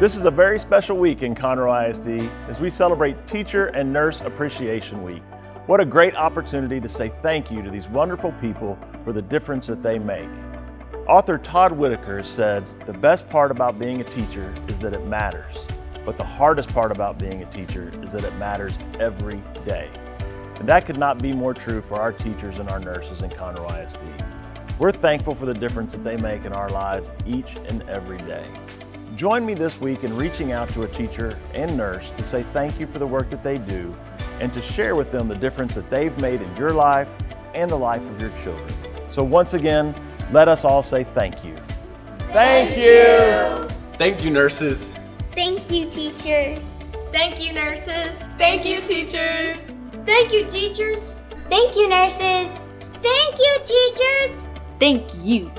This is a very special week in Conroe ISD as we celebrate Teacher and Nurse Appreciation Week. What a great opportunity to say thank you to these wonderful people for the difference that they make. Author Todd Whitaker said, the best part about being a teacher is that it matters, but the hardest part about being a teacher is that it matters every day. And that could not be more true for our teachers and our nurses in Conroe ISD. We're thankful for the difference that they make in our lives each and every day. Join me this week in reaching out to a teacher and nurse to say thank you for the work that they do and to share with them the difference that they've made in your life and the life of your children. So once again, let us all say thank you. Thank you! Thank you, nurses. Thank you, teachers. Thank you, nurses. Thank you, teachers. Thank you, teachers. Thank you, nurses. Thank you, teachers. Thank you.